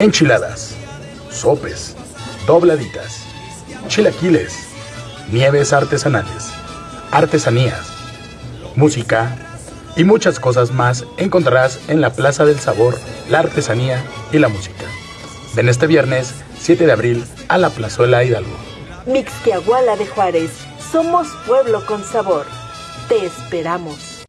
enchiladas, sopes, dobladitas, chilaquiles, nieves artesanales, artesanías, música y muchas cosas más encontrarás en la Plaza del Sabor, la Artesanía y la Música. Ven este viernes 7 de abril a la Plazuela Hidalgo. Mixquiahuala de Juárez, somos pueblo con sabor. Te esperamos.